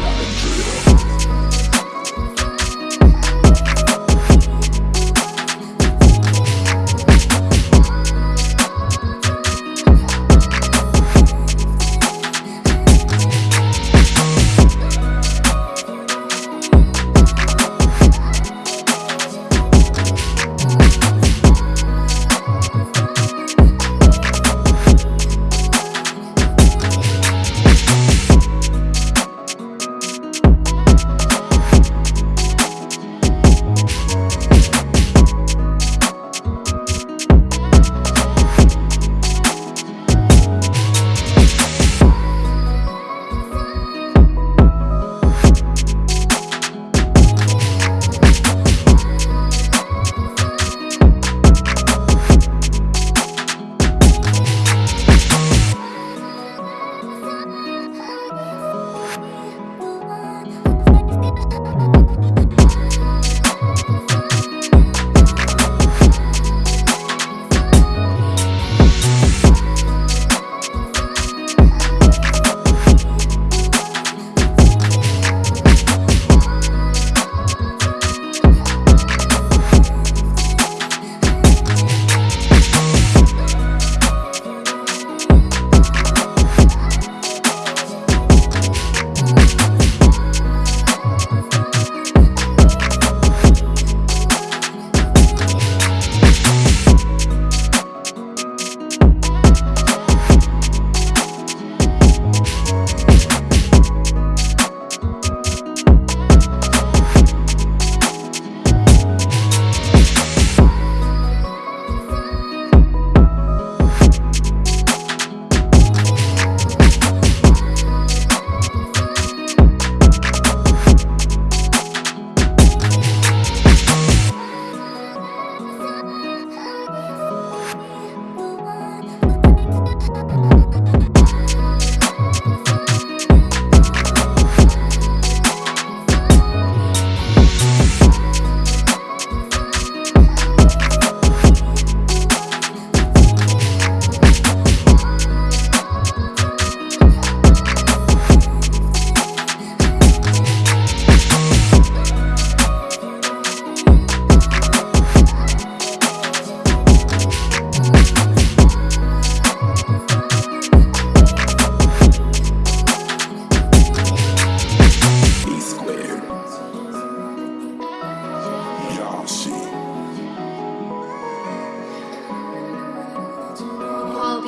not a dream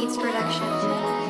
Beats Production.